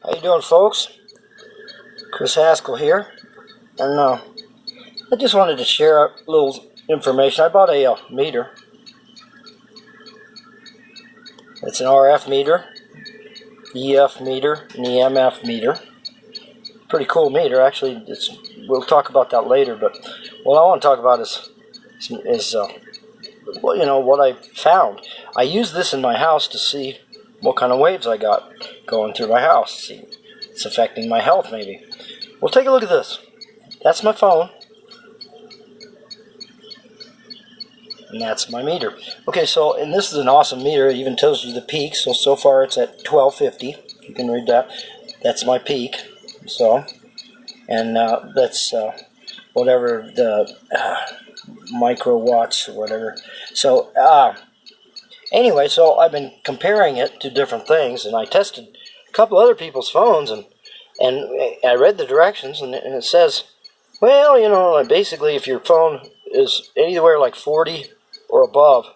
How you doing, folks? Chris Haskell here, and uh, I just wanted to share a little information. I bought a uh, meter. It's an RF meter, EF meter, and EMF meter. Pretty cool meter, actually. It's we'll talk about that later. But what I want to talk about is is uh, well, you know what I found. I use this in my house to see what kind of waves I got going through my house. See, it's affecting my health maybe. Well, take a look at this. That's my phone. And that's my meter. Okay, so, and this is an awesome meter. It even tells you the peak. So, so far it's at 1250. You can read that. That's my peak. So, and uh, that's uh, whatever the uh, microwatts or whatever. So, uh, anyway, so I've been comparing it to different things, and I tested a couple other people's phones, and and I read the directions, and it says, well, you know, basically, if your phone is anywhere like 40 or above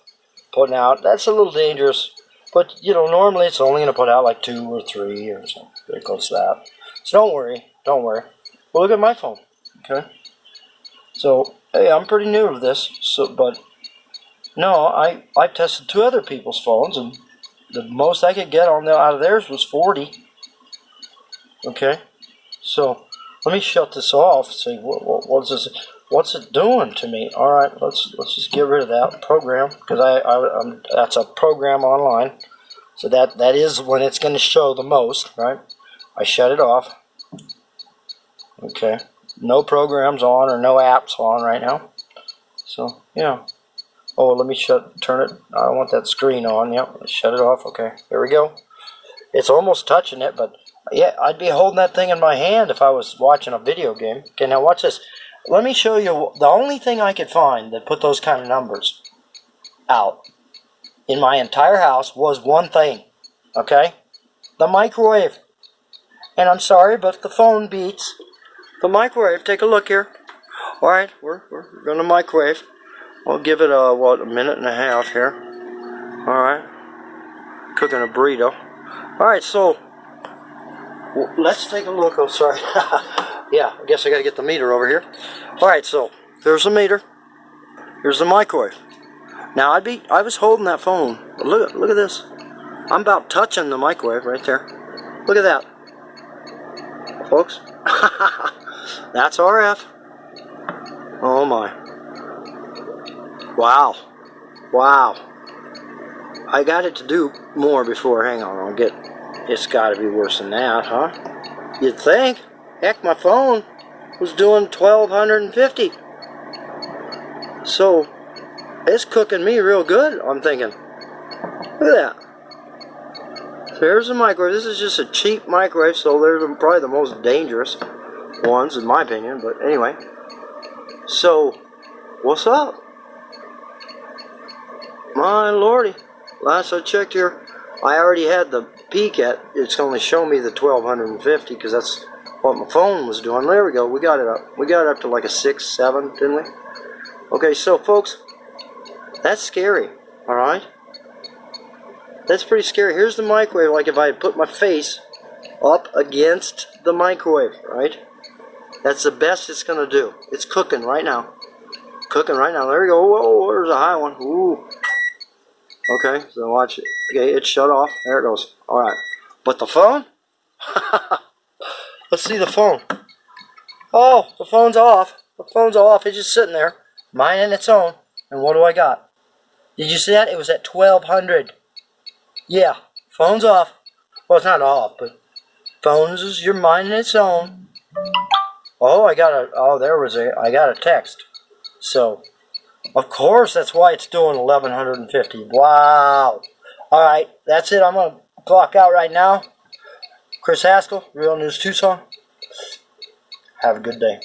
putting out, that's a little dangerous. But, you know, normally it's only going to put out like two or three or something. Very close to that. So don't worry. Don't worry. Well, look at my phone. Okay. So, hey, I'm pretty new to this. So, but no, I I tested two other people's phones, and the most I could get on the, out of theirs was 40. Okay, so let me shut this off. See what, what what's this? What's it doing to me? All right, let's let's just get rid of that program because I, I I'm, that's a program online. So that that is when it's going to show the most, right? I shut it off. Okay, no programs on or no apps on right now. So yeah. Oh, let me shut, turn it. I want that screen on. Yep, shut it off. Okay, there we go. It's almost touching it, but yeah, I'd be holding that thing in my hand if I was watching a video game. Okay, now watch this. Let me show you the only thing I could find that put those kind of numbers out in my entire house was one thing. Okay, the microwave. And I'm sorry, but the phone beats the microwave. Take a look here. All right, we're, we're going to microwave. I'll give it a, what, a minute and a half here. Alright. Cooking a burrito. Alright, so, well, let's take a look. Oh, sorry. yeah, I guess I got to get the meter over here. Alright, so, there's the meter. Here's the microwave. Now, I'd be, I was holding that phone. Look, look at this. I'm about touching the microwave right there. Look at that. Folks. That's RF. Oh my. Wow. Wow. I got it to do more before. Hang on, I'll get... It's got to be worse than that, huh? You'd think. Heck, my phone was doing 1250. So, it's cooking me real good, I'm thinking. Look at that. There's a microwave. This is just a cheap microwave, so they're probably the most dangerous ones, in my opinion. But anyway. So, what's up? My lordy. Last I checked here, I already had the peak at, it's only showing me the 1250 because that's what my phone was doing. There we go. We got it up. We got it up to like a 6, 7, didn't we? Okay, so folks, that's scary. Alright? That's pretty scary. Here's the microwave, like if I put my face up against the microwave, right? That's the best it's going to do. It's cooking right now. Cooking right now. There we go. Whoa, there's a high one. Ooh. Okay, so watch it. Okay, it's shut off. There it goes. Alright. But the phone? Let's see the phone. Oh, the phone's off. The phone's off. It's just sitting there, minding its own. And what do I got? Did you see that? It was at 1200. Yeah, phone's off. Well, it's not off, but phones is your minding its own. Oh, I got a, oh, there was a, I got a text. So, of course, that's why it's doing 1150. Wow. All right, that's it. I'm going to clock out right now. Chris Haskell, Real News Tucson. Have a good day.